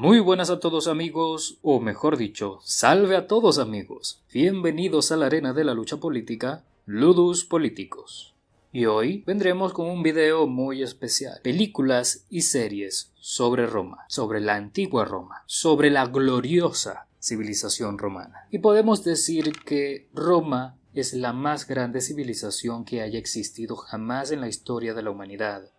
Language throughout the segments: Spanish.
Muy buenas a todos amigos, o mejor dicho, salve a todos amigos. Bienvenidos a la arena de la lucha política, Ludus Políticos. Y hoy vendremos con un video muy especial, películas y series sobre Roma, sobre la antigua Roma, sobre la gloriosa civilización romana. Y podemos decir que Roma es la más grande civilización que haya existido jamás en la historia de la humanidad.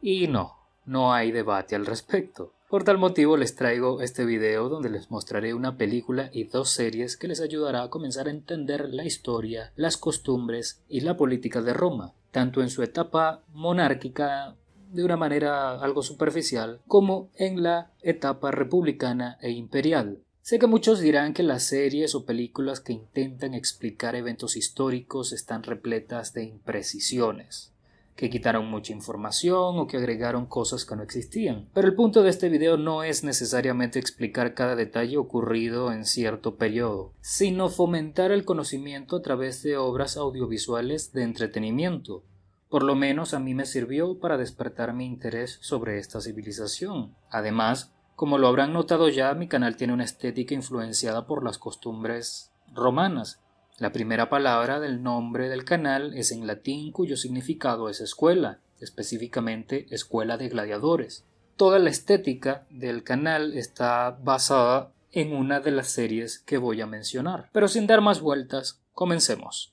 Y no, no hay debate al respecto. Por tal motivo les traigo este video donde les mostraré una película y dos series que les ayudará a comenzar a entender la historia, las costumbres y la política de Roma, tanto en su etapa monárquica de una manera algo superficial, como en la etapa republicana e imperial. Sé que muchos dirán que las series o películas que intentan explicar eventos históricos están repletas de imprecisiones que quitaron mucha información o que agregaron cosas que no existían. Pero el punto de este video no es necesariamente explicar cada detalle ocurrido en cierto periodo, sino fomentar el conocimiento a través de obras audiovisuales de entretenimiento. Por lo menos a mí me sirvió para despertar mi interés sobre esta civilización. Además, como lo habrán notado ya, mi canal tiene una estética influenciada por las costumbres romanas, la primera palabra del nombre del canal es en latín cuyo significado es escuela, específicamente escuela de gladiadores. Toda la estética del canal está basada en una de las series que voy a mencionar. Pero sin dar más vueltas, comencemos.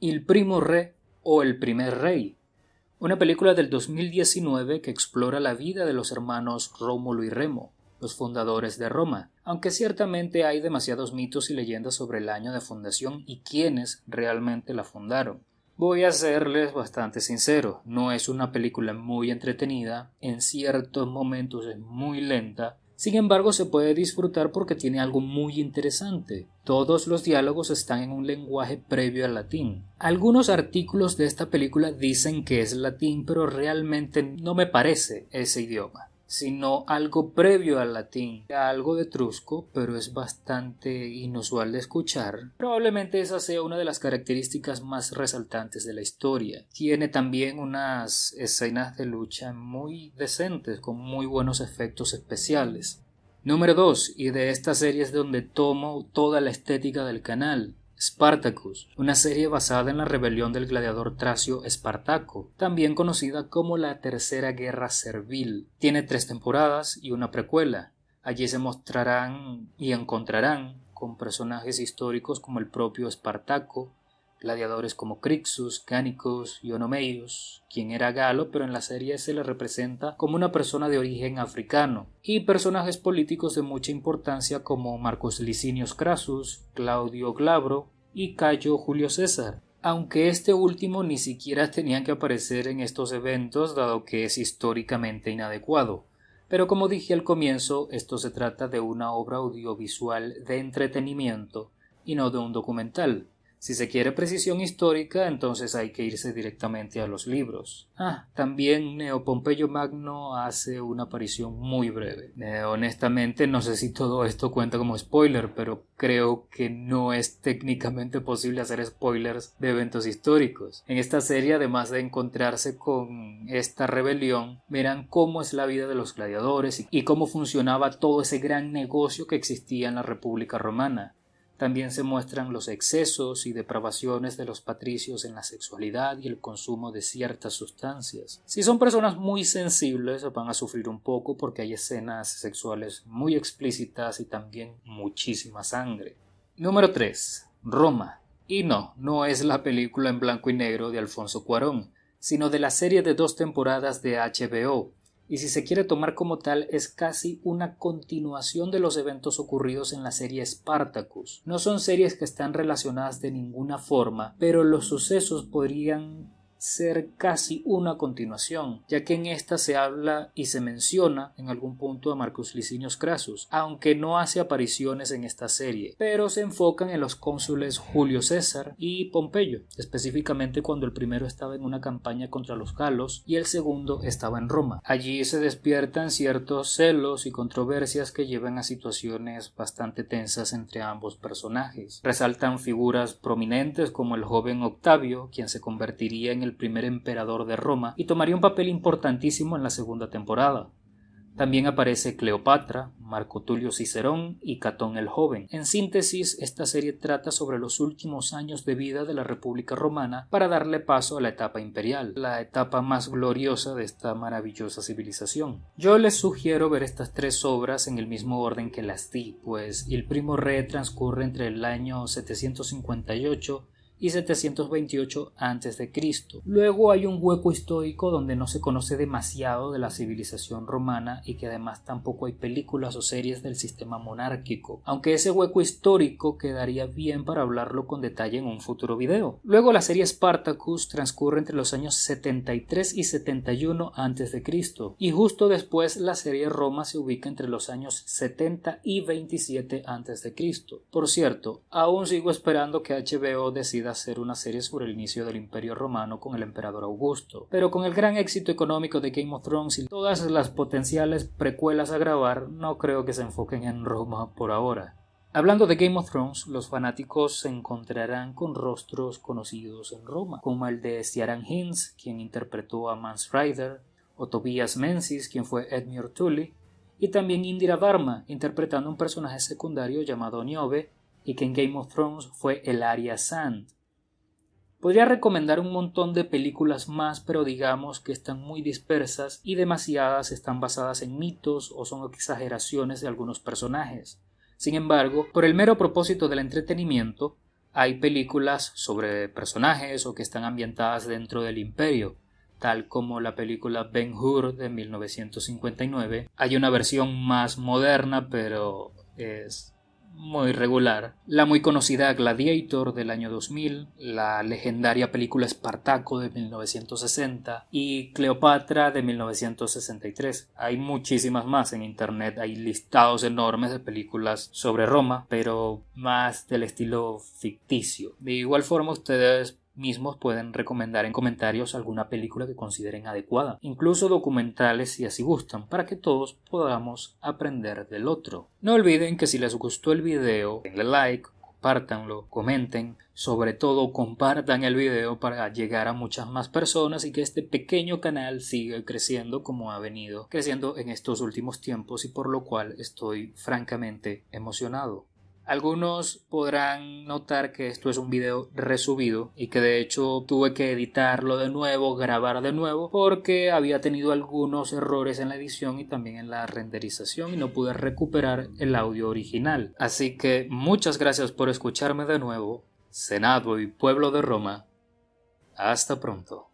Il primo re o El primer rey, una película del 2019 que explora la vida de los hermanos Rómulo y Remo, los fundadores de Roma, aunque ciertamente hay demasiados mitos y leyendas sobre el año de fundación y quiénes realmente la fundaron. Voy a serles bastante sincero, no es una película muy entretenida, en ciertos momentos es muy lenta, sin embargo se puede disfrutar porque tiene algo muy interesante. Todos los diálogos están en un lenguaje previo al latín. Algunos artículos de esta película dicen que es latín, pero realmente no me parece ese idioma sino algo previo al latín, algo de trusco, pero es bastante inusual de escuchar. Probablemente esa sea una de las características más resaltantes de la historia. Tiene también unas escenas de lucha muy decentes, con muy buenos efectos especiales. Número 2, y de esta serie es donde tomo toda la estética del canal. Spartacus, una serie basada en la rebelión del gladiador tracio Espartaco, también conocida como la Tercera Guerra Servil. Tiene tres temporadas y una precuela. Allí se mostrarán y encontrarán con personajes históricos como el propio Espartaco, gladiadores como Crixus, Canicus y Onomeios, quien era galo pero en la serie se le representa como una persona de origen africano, y personajes políticos de mucha importancia como Marcos Licinius Crassus, Claudio Glabro y Cayo Julio César, aunque este último ni siquiera tenía que aparecer en estos eventos dado que es históricamente inadecuado. Pero como dije al comienzo, esto se trata de una obra audiovisual de entretenimiento y no de un documental. Si se quiere precisión histórica, entonces hay que irse directamente a los libros. Ah, también Neo Pompeyo Magno hace una aparición muy breve. Eh, honestamente no sé si todo esto cuenta como spoiler, pero creo que no es técnicamente posible hacer spoilers de eventos históricos. En esta serie, además de encontrarse con esta rebelión, verán cómo es la vida de los gladiadores y cómo funcionaba todo ese gran negocio que existía en la República Romana. También se muestran los excesos y depravaciones de los patricios en la sexualidad y el consumo de ciertas sustancias. Si son personas muy sensibles van a sufrir un poco porque hay escenas sexuales muy explícitas y también muchísima sangre. Número 3. Roma. Y no, no es la película en blanco y negro de Alfonso Cuarón, sino de la serie de dos temporadas de HBO, y si se quiere tomar como tal es casi una continuación de los eventos ocurridos en la serie Spartacus. No son series que están relacionadas de ninguna forma, pero los sucesos podrían ser casi una continuación, ya que en esta se habla y se menciona en algún punto a Marcus Licinius Crassus, aunque no hace apariciones en esta serie, pero se enfocan en los cónsules Julio César y Pompeyo, específicamente cuando el primero estaba en una campaña contra los galos y el segundo estaba en Roma. Allí se despiertan ciertos celos y controversias que llevan a situaciones bastante tensas entre ambos personajes. Resaltan figuras prominentes como el joven Octavio, quien se convertiría en el primer emperador de Roma y tomaría un papel importantísimo en la segunda temporada. También aparece Cleopatra, Marco Tulio Cicerón y Catón el Joven. En síntesis, esta serie trata sobre los últimos años de vida de la República Romana para darle paso a la etapa imperial, la etapa más gloriosa de esta maravillosa civilización. Yo les sugiero ver estas tres obras en el mismo orden que las di, pues El Primo Re transcurre entre el año 758 y 728 a.C. Luego hay un hueco histórico donde no se conoce demasiado de la civilización romana y que además tampoco hay películas o series del sistema monárquico, aunque ese hueco histórico quedaría bien para hablarlo con detalle en un futuro video. Luego la serie Spartacus transcurre entre los años 73 y 71 a.C. y justo después la serie Roma se ubica entre los años 70 y 27 a.C. Por cierto, aún sigo esperando que HBO decida hacer una serie sobre el inicio del Imperio Romano con el emperador Augusto, pero con el gran éxito económico de Game of Thrones y todas las potenciales precuelas a grabar, no creo que se enfoquen en Roma por ahora. Hablando de Game of Thrones, los fanáticos se encontrarán con rostros conocidos en Roma, como el de Ciaran Hinds, quien interpretó a Mance Rider, o Tobias Menzies, quien fue Edmure Tully, y también Indira Varma, interpretando un personaje secundario llamado Niobe, y que en Game of Thrones fue Elaria Sand. Podría recomendar un montón de películas más, pero digamos que están muy dispersas y demasiadas están basadas en mitos o son exageraciones de algunos personajes. Sin embargo, por el mero propósito del entretenimiento, hay películas sobre personajes o que están ambientadas dentro del imperio, tal como la película Ben Hur de 1959. Hay una versión más moderna, pero es muy regular, la muy conocida Gladiator del año 2000, la legendaria película Espartaco de 1960 y Cleopatra de 1963. Hay muchísimas más en internet, hay listados enormes de películas sobre Roma, pero más del estilo ficticio. De igual forma ustedes mismos pueden recomendar en comentarios alguna película que consideren adecuada, incluso documentales si así gustan, para que todos podamos aprender del otro. No olviden que si les gustó el video, denle like, compártanlo, comenten, sobre todo compartan el video para llegar a muchas más personas y que este pequeño canal siga creciendo como ha venido creciendo en estos últimos tiempos y por lo cual estoy francamente emocionado. Algunos podrán notar que esto es un video resubido y que de hecho tuve que editarlo de nuevo, grabar de nuevo, porque había tenido algunos errores en la edición y también en la renderización y no pude recuperar el audio original. Así que muchas gracias por escucharme de nuevo, Senado y Pueblo de Roma. Hasta pronto.